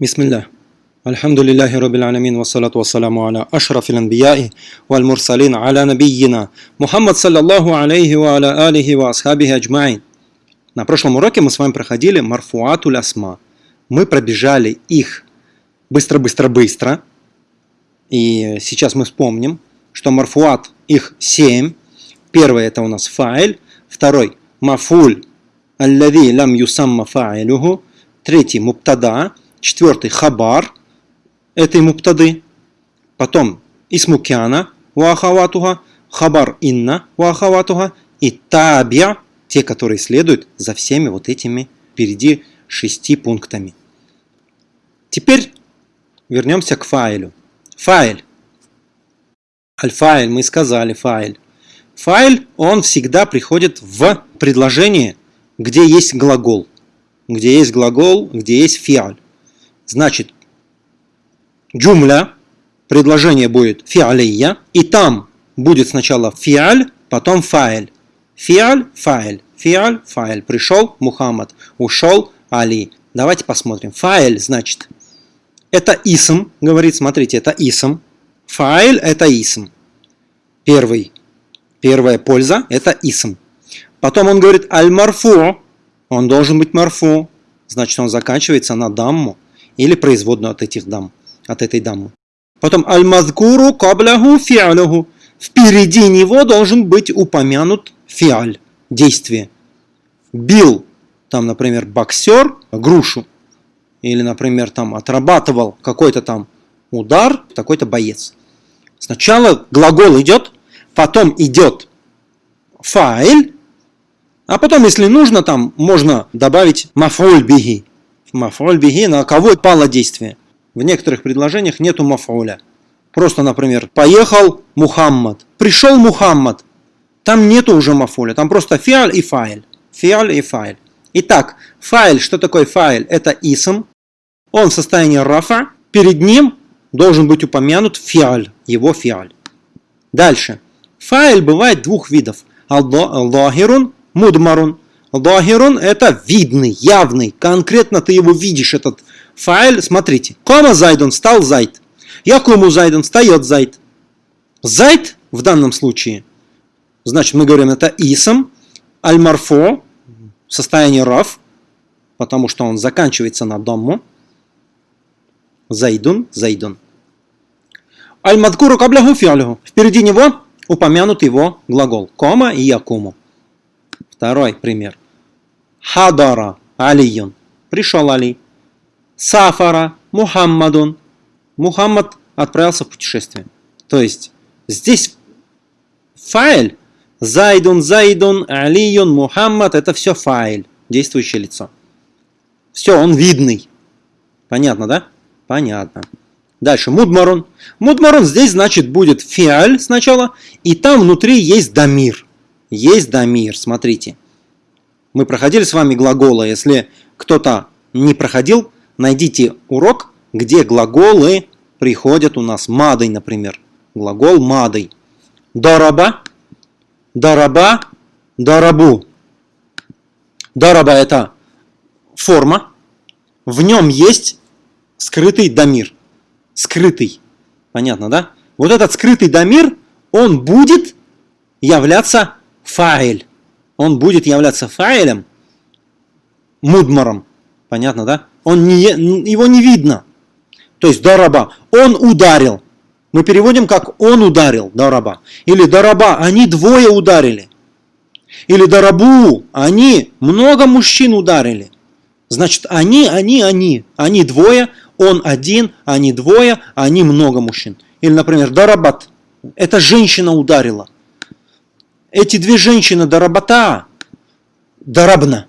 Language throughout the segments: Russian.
بسم الله الحمد لله رب العالمين والصلاة والسلام على أشرف الأنبياء والمرسلين على نبينا Мухаммад саллаллаху алейхи ва аля алихи ва асхабихи аджмаин. На прошлом уроке мы с вами проходили марфуатуль асма. Мы пробежали их быстро-быстро-быстро. И сейчас мы вспомним, что марфуат их семь. Первый это у нас файль. Второй мафуль аллади лам юсамма фаилюху. Третий муптада. Четвертый хабар этой муптады. Потом исмукяна вахаватуха, хабар инна вахаватуха и табия, те, которые следуют за всеми вот этими впереди шести пунктами. Теперь вернемся к файлю. Файл. Аль-файл, мы сказали файл. Файл, он всегда приходит в предложение, где есть глагол. Где есть глагол, где есть фиаль. Значит, джумля, предложение будет фиалия, и там будет сначала фиаль, потом фаэль. Фиаль, фаэль, фиаль, фаэль. Пришел Мухаммад, ушел Али. Давайте посмотрим. Фаэль, значит, это исм, говорит, смотрите, это исм. Фаэль – это исм. Первый, первая польза – это исм. Потом он говорит аль-марфу, он должен быть марфу, значит он заканчивается на дамму или производную от этих дам, от этой дамы. Потом аль-мазкуру кабляху фиалюху. Впереди него должен быть упомянут фиаль, действие. Бил, там, например, боксер грушу. Или, например, там отрабатывал какой-то там удар, такой-то боец. Сначала глагол идет, потом идет файль, а потом, если нужно, там можно добавить мафуль биги мафуль биги, на кого пало действие. В некоторых предложениях нету мафуля. Просто, например, поехал Мухаммад, пришел Мухаммад. Там нету уже мафуля, там просто фиаль и файль. Фиаль и файль. Итак, файл, что такое файл? Это исм. Он в состоянии рафа. Перед ним должен быть упомянут фиаль, его фиаль. Дальше. Файл бывает двух видов. Аллахирун, мудмарун. Дахирун это видный, явный. Конкретно ты его видишь, этот файл. Смотрите. Кома зайдун, стал зайд. Якуму зайдун, встает зайд. Зайд в данном случае, значит, мы говорим, это исм, аль-марфо, состояние раф, потому что он заканчивается на дому. Зайдун, зайдун. Аль-мадкуру кабляху фиалюху. Впереди него упомянут его глагол. Кома и якуму. Второй пример. Хадара Алиюн. Пришел Али. Сафара Мухаммадун. Мухаммад отправился в путешествие. То есть здесь файл Зайдун, Зайдун, Алиюн, Мухаммад это все файл, действующее лицо. Все, он видный. Понятно, да? Понятно. Дальше, мудмарун. Мудмарун здесь, значит, будет фиаль сначала, и там внутри есть дамир. Есть дамир, смотрите. Мы проходили с вами глаголы. Если кто-то не проходил, найдите урок, где глаголы приходят у нас. Мадой, например. Глагол мадой. Дораба, дораба, дарабу. Дораба это форма. В нем есть скрытый дамир. Скрытый. Понятно, да? Вот этот скрытый дамир, он будет являться файль он будет являться файлем, мудмаром, понятно, да? Он не, его не видно. То есть дараба, он ударил. Мы переводим как он ударил, дараба. Или дараба, они двое ударили. Или дарабу, они много мужчин ударили. Значит, они, они, они. Они двое, он один, они двое, они много мужчин. Или, например, дарабат. Это женщина ударила. Эти две женщины дарабата, дарабна.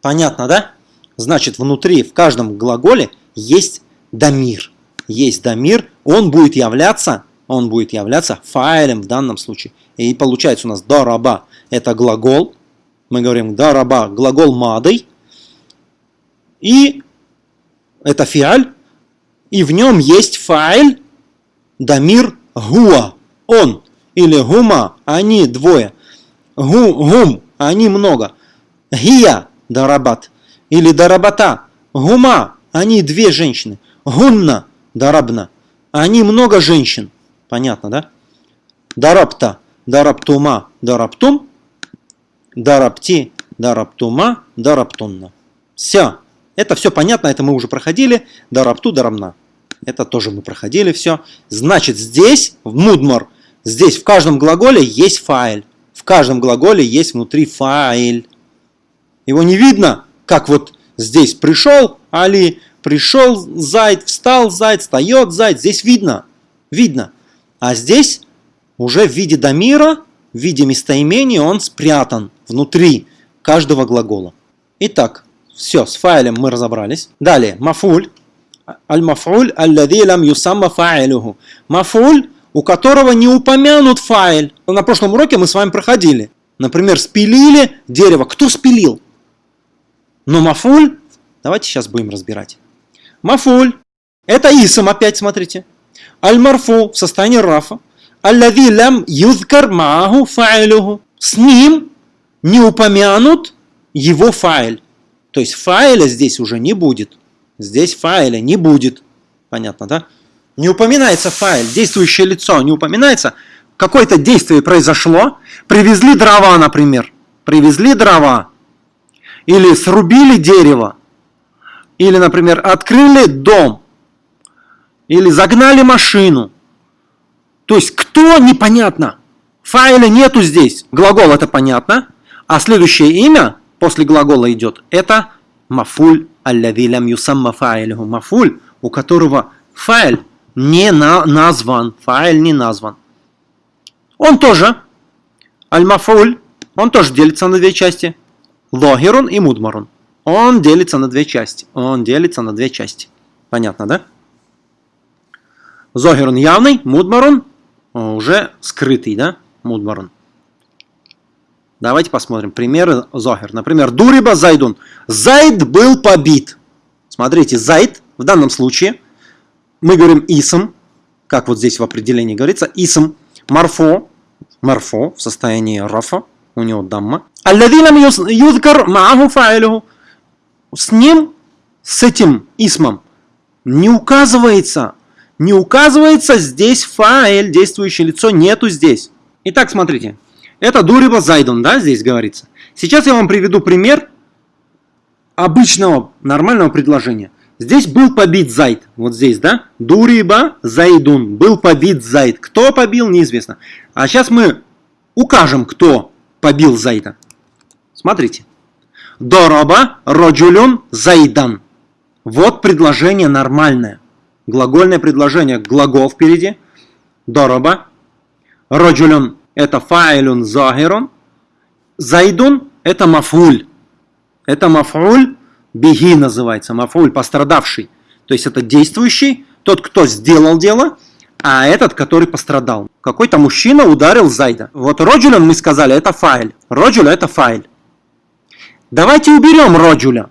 Понятно, да? Значит, внутри, в каждом глаголе есть дамир. Есть дамир, он будет являться, он будет являться файлем в данном случае. И получается у нас дараба – это глагол. Мы говорим дараба – глагол мадой. И это фиаль. И в нем есть файль дамир гуа. Он или гума, они двое. Гу, гум, они много. Гия, дарабат. Или дарабата. Гума, Они две женщины. Гунна дарабна. Они много женщин. Понятно, да? Дарабта, дарабтума, дарабтум. Дарабти, дарабтума, дарабтунна. Все. Это все понятно, это мы уже проходили. Дарабту, дарабна. Это тоже мы проходили все. Значит, здесь, в мудмар, здесь в каждом глаголе есть файл. В каждом глаголе есть внутри файл. Его не видно, как вот здесь пришел Али, пришел зайд, встал зайд, встает зайд. Здесь видно, видно. А здесь уже в виде дамира, в виде местоимения он спрятан внутри каждого глагола. Итак, все, с файлем мы разобрались. Далее, мафуль. Аль-мафуль аллади лам юсамма фаилюху. Мафуль, у которого не упомянут файл. На прошлом уроке мы с вами проходили. Например, спилили дерево. Кто спилил? Но мафуль, давайте сейчас будем разбирать. Мафуль, это исм опять, смотрите. Аль-марфу в состоянии рафа. Аллади лам юзкар мааху фаилюху. С ним не упомянут его файл. То есть файля здесь уже не будет. Здесь файля не будет. Понятно, да? Не упоминается файл, действующее лицо, не упоминается. Какое-то действие произошло. Привезли дрова, например. Привезли дрова. Или срубили дерево. Или, например, открыли дом. Или загнали машину. То есть кто, непонятно. Файля нету здесь. Глагол это понятно. А следующее имя после глагола идет, это мафуль аллади лям юсамма фаилюху. Мафуль, у которого файл не на, назван. Файл не назван. Он тоже, аль-мафуль, он тоже делится на две части. Логерун и мудмарун. Он делится на две части. Он делится на две части. Понятно, да? Зогерун явный, мудмарун уже скрытый, да? Мудмарун. Давайте посмотрим примеры Зохер. Например, Дуриба Зайдун. Зайд был побит. Смотрите, Зайд в данном случае, мы говорим Исм, как вот здесь в определении говорится, Исм, Марфо, Марфо в состоянии Рафа, у него дамма. Алладилам юзкар мааху фаилюху. С ним, с этим Исмом, не указывается, не указывается здесь файл, действующее лицо, нету здесь. Итак, смотрите, это дуриба зайдун, да, здесь говорится. Сейчас я вам приведу пример обычного нормального предложения. Здесь был побит зайд, вот здесь, да? Дуриба зайдун, был побит зайд. Кто побил, неизвестно. А сейчас мы укажем, кто побил зайда. Смотрите. Дороба роджулюн зайдан. Вот предложение нормальное. Глагольное предложение, глагол впереди. Дороба. Роджулюн это файлун захирун. Зайдун это мафуль. Это мафуль беги называется. Мафуль пострадавший. То есть это действующий, тот, кто сделал дело, а этот, который пострадал. Какой-то мужчина ударил Зайда. Вот Роджулян мы сказали, это файл. Роджуля это файл. Давайте уберем Роджуля.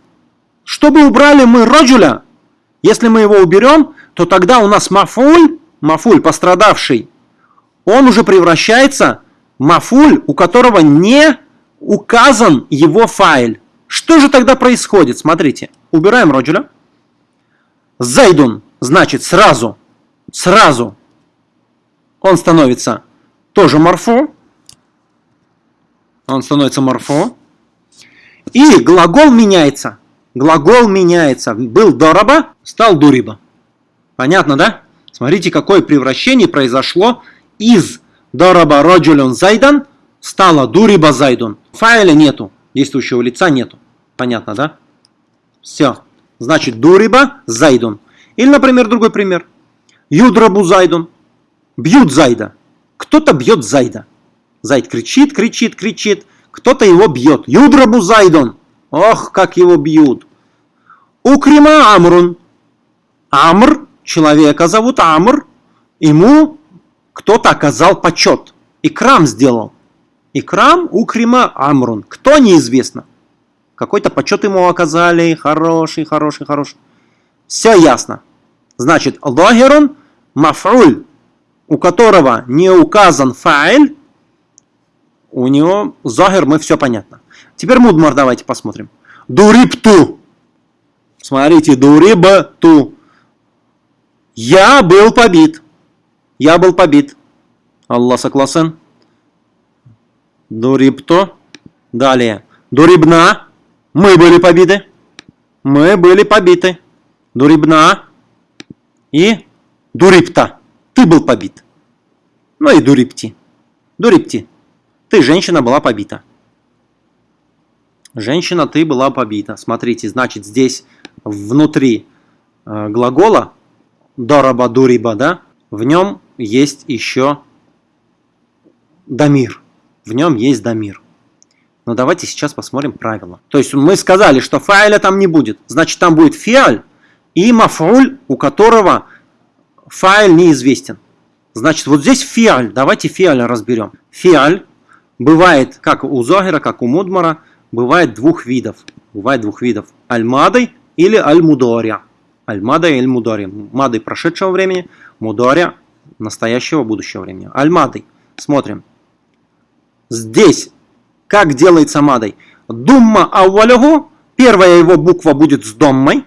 Чтобы убрали мы Роджуля, если мы его уберем, то тогда у нас мафуль, мафуль пострадавший, он уже превращается в мафуль, у которого не указан его файл. Что же тогда происходит? Смотрите, убираем роджуля. Зайдун, значит, сразу, сразу он становится тоже морфо. Он становится морфо. И глагол меняется. Глагол меняется. Был дораба, стал дуриба. Понятно, да? Смотрите, какое превращение произошло из дараба раджулюн зайдан стало дуриба зайдун. Файля нету, действующего лица нету. Понятно, да? Все. Значит, дуриба зайдун. Или, например, другой пример. Юдрабу зайдун. Бьют зайда. Кто-то бьет зайда. Зайд кричит, кричит, кричит. Кто-то его бьет. Юдрабу зайдун. Ох, как его бьют. Укрима Амрун. Амр, человека зовут Амр. Ему кто-то оказал почет. Икрам сделал. Икрам укрима амрун. Кто неизвестно. Какой-то почет ему оказали. Хороший, хороший, хороший. Все ясно. Значит, логерун мафруль, у которого не указан файль, у него загер, мы все понятно. Теперь мудмар давайте посмотрим. Дурипту. Смотрите, дурибту. Я был побит. Я был побит. Аллах согласен. Дурибто. Далее. Дурибна. Мы были побиты. Мы были побиты. Дурибна. И дурипта. Ты был побит. Ну и дурипти. Дурипти. Ты, женщина, была побита. Женщина, ты была побита. Смотрите, значит, здесь внутри э, глагола дораба дуриба, да, в нем есть еще дамир. В нем есть дамир. Но давайте сейчас посмотрим правила. То есть мы сказали, что фаиля там не будет. Значит, там будет фиаль и мафуль, у которого фаиль неизвестен. Значит, вот здесь фиаль. Давайте фиаль разберем. Фиаль бывает, как у Зогера, как у Мудмара, бывает двух видов. Бывает двух видов. Аль-мадой или аль-мудоря. Аль-мада и аль-мудоря. Мады прошедшего времени, мудоря настоящего будущего времени. Аль-мадой. Смотрим. Здесь как делается мадой? Думма ауалюху, первая его буква будет с доммой.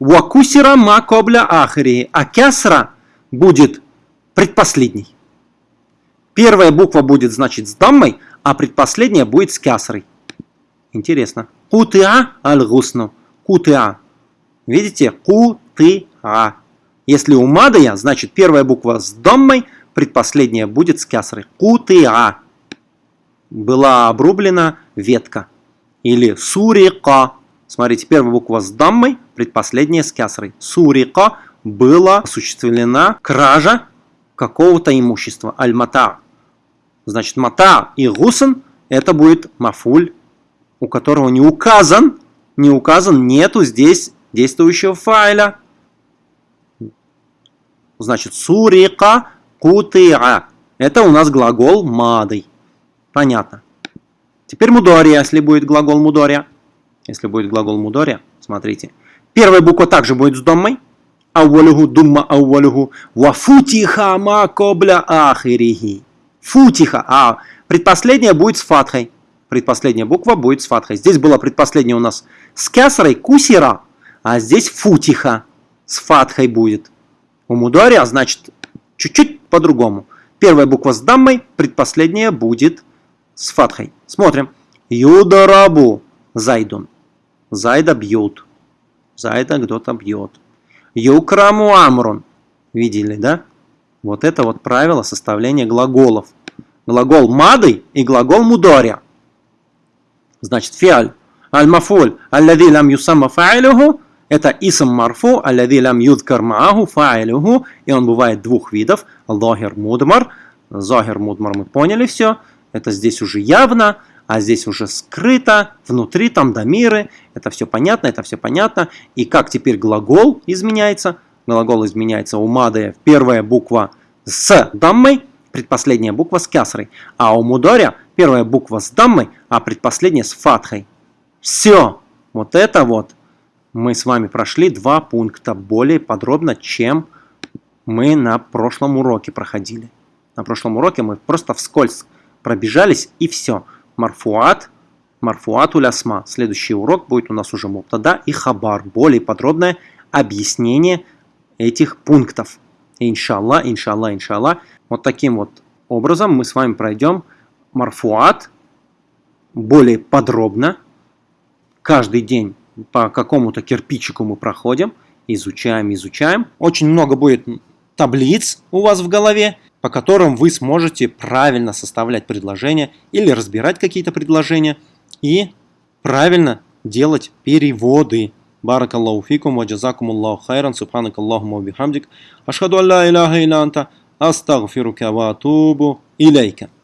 Вакусира ма кобля ахри, а кясра будет предпоследней. Первая буква будет, значит, с даммой, а предпоследняя будет с кясрой. Интересно. Кутыа аль-гусну. Кутыа. Видите? Кутыа. Если у мадая, значит, первая буква с даммой, предпоследняя будет с кясрой. Кутыа была обрублена ветка. Или сурика. Смотрите, первая буква с даммой, предпоследняя с кясрой. Сурика была осуществлена кража какого-то имущества. Аль-мата. Значит, мата и гусен это будет мафуль, у которого не указан, не указан, нету здесь действующего файля. Значит, сурика кутиа. Это у нас глагол мадой. Понятно. Теперь мудория, если будет глагол мудория. Если будет глагол мудория, смотрите. Первая буква также будет с доммой. Ауалюху думма ауалюху. Вафутиха ма кобля ахирихи. Футиха. А предпоследняя будет с фатхой. Предпоследняя буква будет с фатхой. Здесь была предпоследняя у нас с кясрой кусира. А здесь футиха. С фатхой будет. У мудория, значит, чуть-чуть по-другому. Первая буква с даммой, предпоследняя будет с фатхой. Смотрим. Юдарабу зайдун. Зайда бьют. Зайда кто-то бьет. Юкраму амрун. Видели, да? Вот это вот правило составления глаголов. Глагол мады и глагол мудоря. Значит, фиаль. Аль-мафуль. Аллади лам юсамма фа'илюху. Это исм марфу. Аллади лам юдкар мааху фа'илюху. И он бывает двух видов. Лохер мудмар. Зохер мудмар мы поняли все. Это здесь уже явно, а здесь уже скрыто, внутри там домиры. Это все понятно, это все понятно. И как теперь глагол изменяется? Глагол изменяется у мады первая буква с даммой, предпоследняя буква с кясрой. А у мудоря первая буква с даммой, а предпоследняя с фатхой. Все. Вот это вот мы с вами прошли два пункта более подробно, чем мы на прошлом уроке проходили. На прошлом уроке мы просто вскользь пробежались и все. Марфуат, марфуат улясма. Следующий урок будет у нас уже муптада и хабар. Более подробное объяснение этих пунктов. Иншалла, иншалла, иншалла. Вот таким вот образом мы с вами пройдем марфуат более подробно. Каждый день по какому-то кирпичику мы проходим, изучаем, изучаем. Очень много будет таблиц у вас в голове по которым вы сможете правильно составлять предложения или разбирать какие-то предложения и правильно делать переводы. Баракаллаху фикум, ваджазакум Аллаху хайран, субханак Аллахума бихамдик, ашхаду алла илляха илля анта, астагфирука ва илейка.